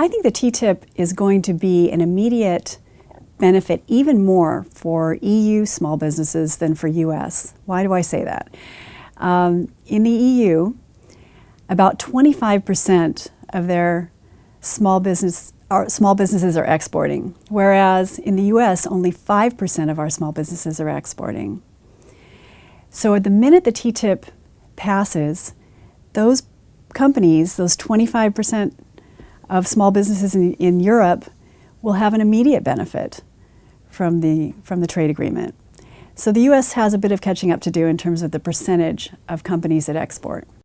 I think the TTIP is going to be an immediate benefit even more for EU small businesses than for US. Why do I say that? Um, in the EU, about 25% of their small business small businesses are exporting, whereas in the US, only 5% of our small businesses are exporting. So at the minute the TTIP passes, those companies, those 25% of small businesses in, in Europe, will have an immediate benefit from the, from the trade agreement. So the U.S. has a bit of catching up to do in terms of the percentage of companies that export.